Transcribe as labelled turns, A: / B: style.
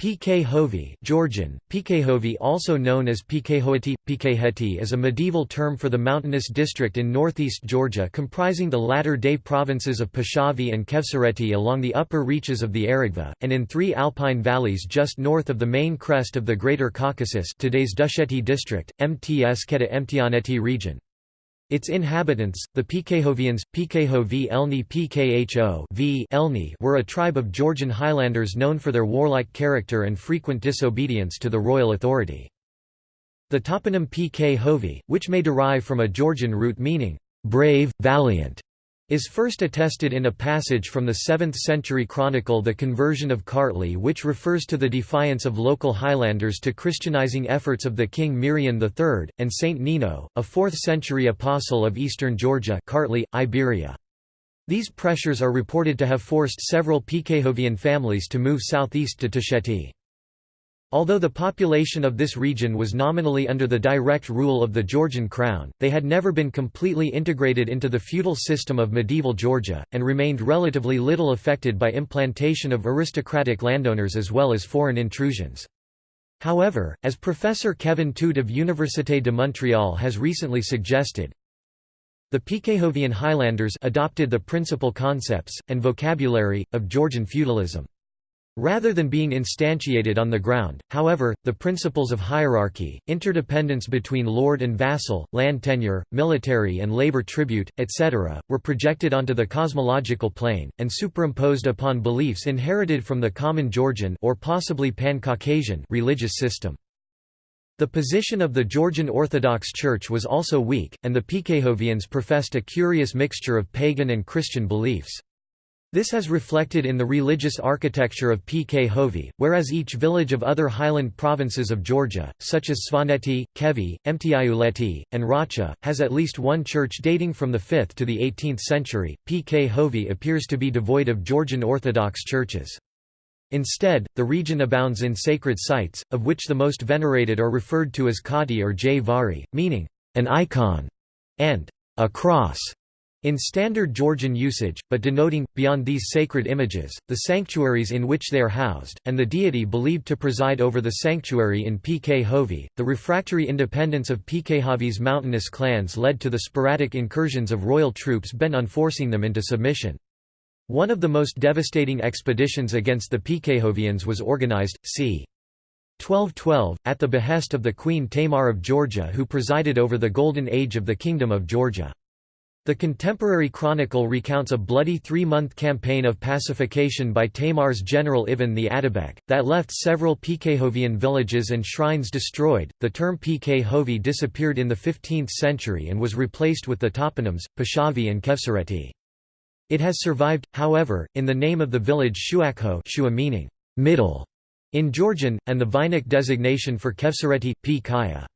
A: PK Georgian, Pkhovi also known as Pkhoeti, Pkheti is a medieval term for the mountainous district in northeast Georgia comprising the latter-day provinces of Pshavi and Khevsureti along the upper reaches of the Aragva, and in three alpine valleys just north of the main crest of the Greater Caucasus today's Dusheti district, Mtskheta Mtianeti region. Its inhabitants, the Pkhovians, Pkhovi Elni Pkho v Elni were a tribe of Georgian highlanders known for their warlike character and frequent disobedience to the royal authority. The toponym Pkhovi, which may derive from a Georgian root meaning, brave, valiant, is first attested in a passage from the 7th century chronicle The Conversion of Kartli which refers to the defiance of local Highlanders to Christianizing efforts of the king Mirian III, and Saint Nino, a 4th century apostle of eastern Georgia Kartli, Iberia. These pressures are reported to have forced several Pkhovian families to move southeast to Tusheti. Although the population of this region was nominally under the direct rule of the Georgian crown, they had never been completely integrated into the feudal system of medieval Georgia, and remained relatively little affected by implantation of aristocratic landowners as well as foreign intrusions. However, as Professor Kevin Tuite of Université de Montréal has recently suggested, the Pkhovian Highlanders adopted the principal concepts, and vocabulary, of Georgian feudalism. Rather than being instantiated on the ground, however, the principles of hierarchy, interdependence between lord and vassal, land tenure, military and labor tribute, etc., were projected onto the cosmological plane, and superimposed upon beliefs inherited from the common Georgian or possibly Pan-Caucasian religious system. The position of the Georgian Orthodox Church was also weak, and the Pkhovians professed a curious mixture of pagan and Christian beliefs. This has reflected in the religious architecture of Pkhovi, whereas each village of other highland provinces of Georgia, such as Svaneti, Khevi, Mtiuleti, and Racha, has at least one church dating from the 5th to the 18th century. Pkhovi appears to be devoid of Georgian Orthodox churches. Instead, the region abounds in sacred sites, of which the most venerated are referred to as Kati or Jvari, meaning, an icon, and a cross. In standard Georgian usage, but denoting, beyond these sacred images, the sanctuaries in which they are housed, and the deity believed to preside over the sanctuary in Pkhovi, the refractory independence of Pkhovi's mountainous clans led to the sporadic incursions of royal troops bent on forcing them into submission. One of the most devastating expeditions against the Pkhovians was organized, c. 1212, at the behest of the Queen Tamar of Georgia who presided over the Golden Age of the Kingdom of Georgia. The contemporary chronicle recounts a bloody three-month campaign of pacification by Tamar's general Ivan the Atabek, that left several Pkhovian villages and shrines destroyed. The term Pkhovi disappeared in the 15th century and was replaced with the toponyms, Pshavi and Khevsureti. It has survived, however, in the name of the village Shuakho Shua meaning middle in Georgian, and the Vainakh designation for Khevsureti, P. Kaya.